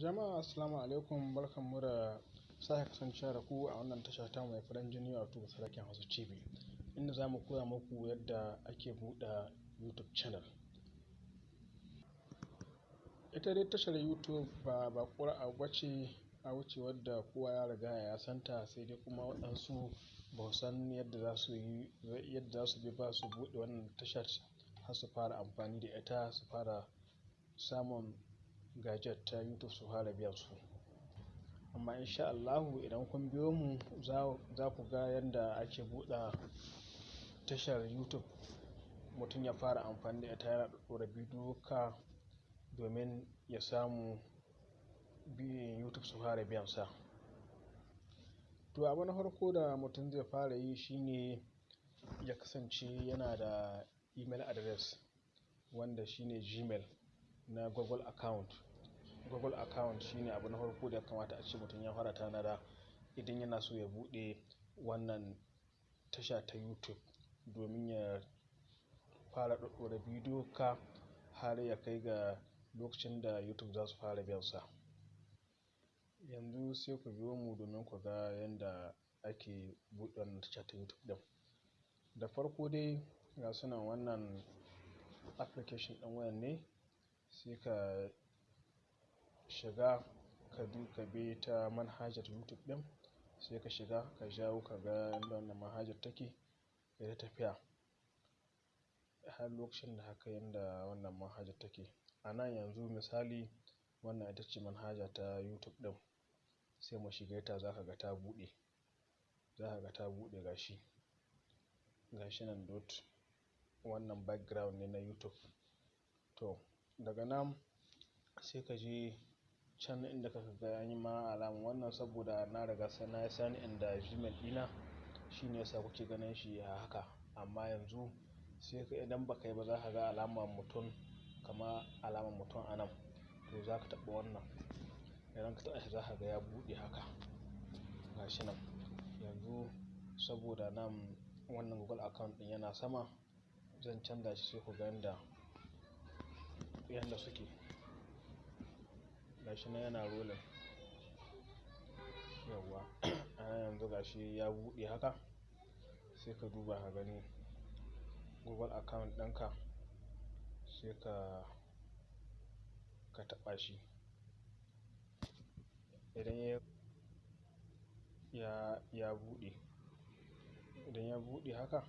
Jama'a assalamu alaikum barkanmu da sake kasancewa da ku a wannan tasha tamu mai farin jini wato Sarakin Hausa TV inda za mu koya muku yadda ake buɗe YouTube channel. Ita dai tashar YouTube ba baƙuwar abu ba ce abu ce wadda kowa ya riga ya san ta sai dai kuma waɗansu ba san yadda za su yi yadda za su bi ba su buɗe wannan tashar har su fara amfani da ita su fara samun gajiyar ta YouTube su fara biyan su. Amma in sha Allahu idan kun biyo mu za ku ga yadda ake buɗe tashar YouTube mutum ya fara amfani da ita yana ɗaɗɗora bidiyoyika domin ya samu YouTube su fara biyan sa. To abu na farko da mutum zai fara yi shi ne ya kasance yana da email address wanda shi ne Gmail na Google account. Google account shi ne abu na farko da ya kamata a ce mutum ya fara tanada idan yana so ya buɗe wannan tasha ta YouTube domin ya fara ɗaɗɗora bidiyoyika har ya kai ga lokacin da YouTube za su fara biyan sa. Yanzu sai ku biyo mu domin ku ga yadda ake buɗe wannan tasha ta YouTube ɗin. Da farko dai ga su nan wannan application ɗin wayan ne sai ka shiga ka bi ka bi ta manhajar YouTube ɗin sai ka shiga ka jawo ka ga yadda wannan manhajar take kai ta tafiya har lokacin da ka ga yadda wannan manhajar take. A nan yanzu misali wannan ita ce manhaja ta YouTube ɗin sai mu shige ta za ka ga ta buɗe za ka ga ta buɗe ga shi ga shi nan dot wannan background ne na YouTube. To daga nan sai ka je can inda ka ga an yi ma alamar wannan saboda na riga na yi sign in Gmail ɗina shi ne yasa kuke ganin shi a haka. Amma yanzu sai ka idan ba ka yi ba za ka ga alamar mutum kamar alamar mutum a nan. To za ka taɓa wannan. Idan ka taɓa shi za ka ga ya buɗe haka. Ga shi nan. Yanzu saboda nan wannan Google account ɗin yana sama zan canza shi sai ku ga yadda yadda suke. Ga shi nan yana rolling. Yauwa. A yanzu ga shi ya buɗe haka sai ka duba ka gani. Google account ɗinka sai ka ka taɓa shi. Idan ya ya buɗe idan ya buɗe haka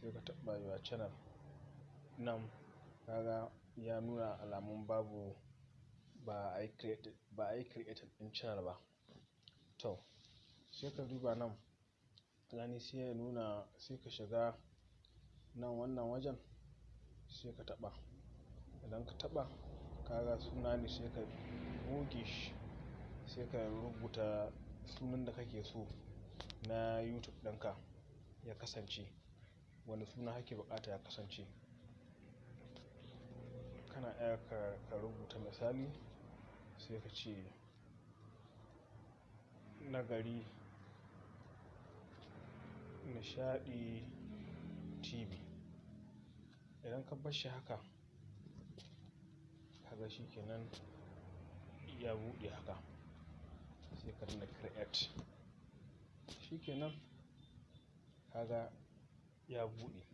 sai ka taɓa your channel. Nan ka ga ya nuna alamun babu ba a yi creating ba a yi creating ɗin channel ba. To sai ka duba nan gani sai ya nuna sai ka shiga nan wannan wajen sai ka taɓa idan ka taɓa ka ga suna ne sai ka goge shi sai ka rubuta sunan da kake so na YouTube ɗinka ya kasance wane suna kake buƙata ya kasance. Kana iya ka rubuta misali sai ka ce Nagari Nishaɗi TV idan ka bar shi haka ka ga shi kenan ya buɗe haka sai ka danna create shi kenan ka ga ya buɗe.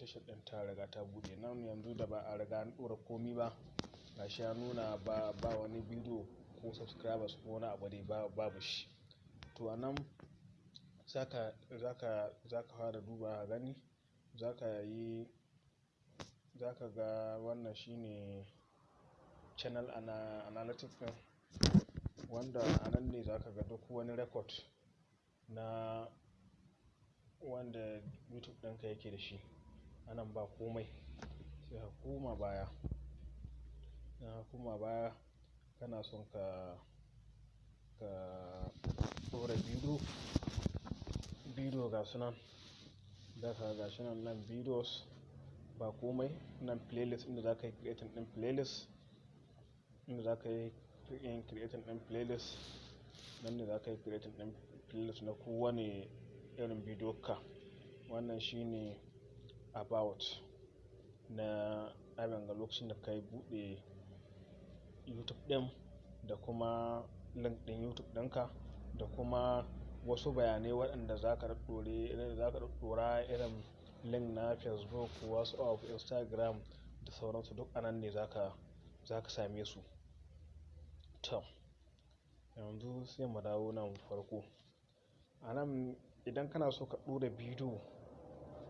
Tashar ɗin ta riga ta buɗe nan yanzu da ba a riga an ɗora komi ba ga shi ya nuna ba ba wani bidiyo ko subscribers ko wani abu dai babu shi. To a nan za ka fara dubawa ka gani za ka yi za ka ga wannan shi ne channel analytics ɗin wanda a nan ne za ka ga duk wani record na wanda YouTube ɗinka yake da shi. A nan ba komai. Sai ka koma baya. Idan ka koma baya kana son ka ka ɗora bidiyo bidiyo ga su nan. Za ka ga shi nan nan videos ba komai. Nan playlist inda za ka yi creating ɗin playlist. Inda za ka yi yin creating ɗin playlist. Nan ne za ka yi creating ɗin playlist na kowane irin bidiyoyika. Wannan shi ne about na abin ga lokacin da ka yi buɗe youtube ɗin da kuma link ɗin youtube ɗinka da kuma wasu bayanai waɗanda za ka ɗaɗɗora irin link na facebook whatsapp instagram da sauransu duk a nan ne za ka same su. To yanzu sai mu dawo nan farko. A nan idan kana so ka ɗora bidiyo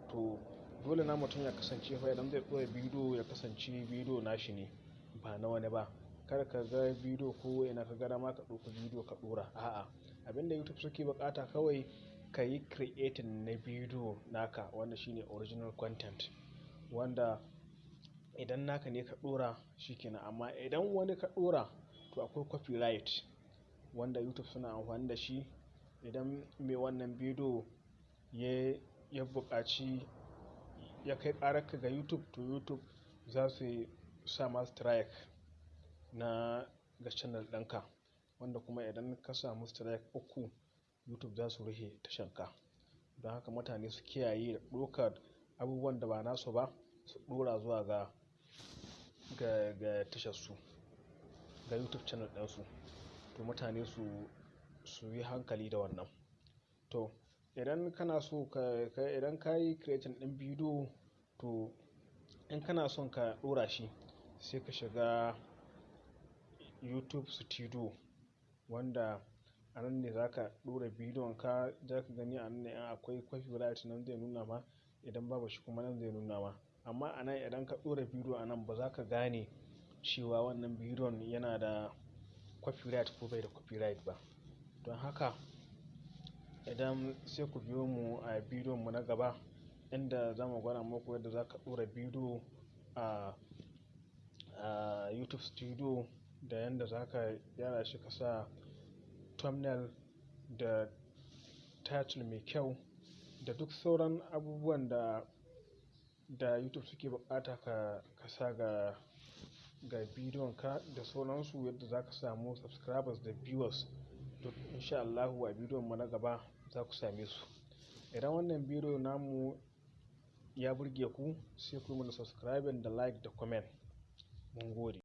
to dole na mutum ya kasance fa idan zai ɗora bidiyo ya kasance bidiyo nashi ne ba na wani ba. Kar ka ga bidiyo ko ina ka ga dama ka ɗauka bidiyo ka ɗora. A'a abin da youtube suke buƙata kawai ka yi creating na bidiyo naka wanda shine original content. Wanda idan naka ne ka ɗora shikenan amma idan wani ka ɗora to akwai copyright wanda youtube suna amfani da shi. Idan mai wannan bidiyo ya buƙaci ya kai ƙararka ga youtube to youtube za su sa ma strike na ga channel ɗinka. Wanda kuma idan ka samu strike uku youtube za su rufe tashanka don haka mutane su kiyaye da ɗaukar abubuwan da ba nasu ba su ɗora zuwa ga ga ga ga youtube channel ɗinsu to mutane su yi hankali da wannan. To idan kana so ka idan ka yi creating ɗin bidiyo to in kana son ka ɗora shi sai ka shiga youtube studio wanda a nan ne za ka ɗora bidiyon ka. Za ka gani a nan ne akwai copyright nan zai nuna ma idan babu shi kuma nan zai nuna ma. Amma a nan idan ka ɗora bidiyo a nan ba za ka gane cewa wannan bidiyon yana da copyright ko bai da copyright ba. Don haka idan sai ku biyo mu a bidiyon mu na gaba inda za mu gwada muku yadda za ka ɗora bidiyo a youtube studio da yadda za ka gyara shi ka sa thumbnail da title mai kyau da duk sauran abubuwan da da youtube suke buƙata ka ka sa ga ga bidiyon ka da sauransu yadda za ka samu subscribers da viewers. Duk insha Allahu a bidiyon mu na gaba za ku same su. Idan wannan bidiyo namu ya burge ku sai ku yi mana subscribing da like da comment. Mun gode.